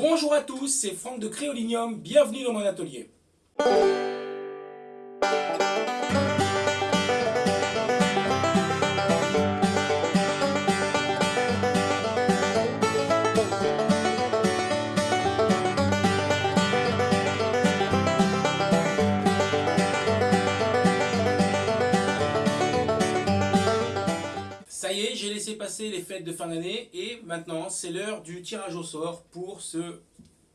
Bonjour à tous, c'est Franck de Créolinium, bienvenue dans mon atelier. J'ai laissé passer les fêtes de fin d'année et maintenant c'est l'heure du tirage au sort pour ce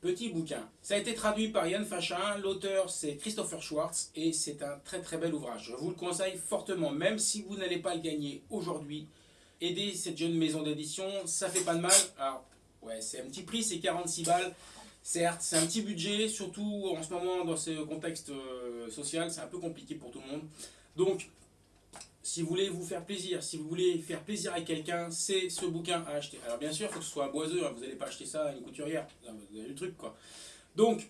petit bouquin. Ça a été traduit par Yann Fachin, l'auteur c'est Christopher Schwartz et c'est un très très bel ouvrage. Je vous le conseille fortement, même si vous n'allez pas le gagner aujourd'hui. Aider cette jeune maison d'édition, ça fait pas de mal. Alors, ouais, c'est un petit prix, c'est 46 balles. Certes, c'est un petit budget, surtout en ce moment dans ce contexte euh, social, c'est un peu compliqué pour tout le monde. Donc, si vous voulez vous faire plaisir, si vous voulez faire plaisir à quelqu'un, c'est ce bouquin à acheter. Alors bien sûr, il faut que ce soit boiseux, hein, vous n'allez pas acheter ça à une couturière, vous avez le truc quoi. Donc,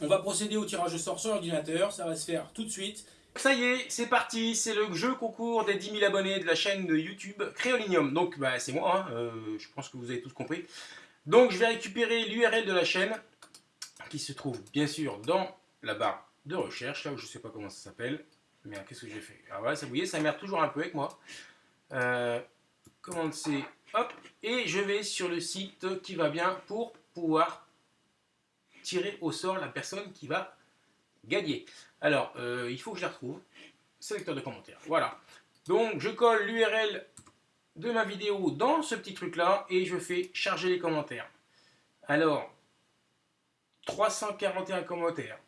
on va procéder au tirage au sort sur l'ordinateur, ça va se faire tout de suite. Ça y est, c'est parti, c'est le jeu concours des 10 000 abonnés de la chaîne de YouTube Créolinium. Donc bah, c'est moi, hein, euh, je pense que vous avez tous compris. Donc je vais récupérer l'URL de la chaîne, qui se trouve bien sûr dans la barre de recherche, là où je ne sais pas comment ça s'appelle. Merde, qu'est-ce que j'ai fait? Alors voilà, ça, vous voyez, ça merde toujours un peu avec moi. Euh, commande hop, et je vais sur le site qui va bien pour pouvoir tirer au sort la personne qui va gagner. Alors, euh, il faut que je la retrouve. Sélecteur de commentaires, voilà. Donc, je colle l'URL de ma vidéo dans ce petit truc-là et je fais charger les commentaires. Alors, 341 commentaires.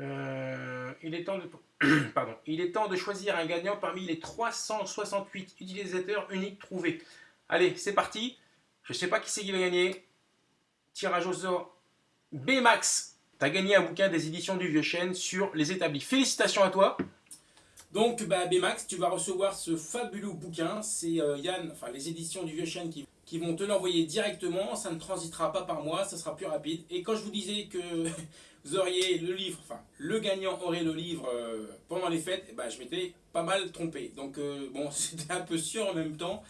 Euh, il, est temps de, il est temps de choisir un gagnant parmi les 368 utilisateurs uniques trouvés. Allez, c'est parti. Je ne sais pas qui c'est qui va gagner. Tirage au sort. Bmax, tu gagné un bouquin des éditions du Vieux Chêne sur les établis. Félicitations à toi. Donc, bah, Bmax, tu vas recevoir ce fabuleux bouquin. C'est euh, Yann, enfin les éditions du Vieux Chêne qui, vont te l'envoyer directement. Ça ne transitera pas par moi, ça sera plus rapide. Et quand je vous disais que vous auriez le livre, enfin le gagnant aurait le livre euh, pendant les fêtes, bah, je m'étais pas mal trompé. Donc, euh, bon, c'était un peu sûr en même temps,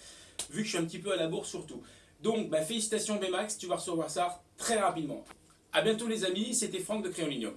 vu que je suis un petit peu à la bourse surtout. Donc, bah, félicitations Bmax, tu vas recevoir ça très rapidement. A bientôt les amis, c'était Franck de Créolinium.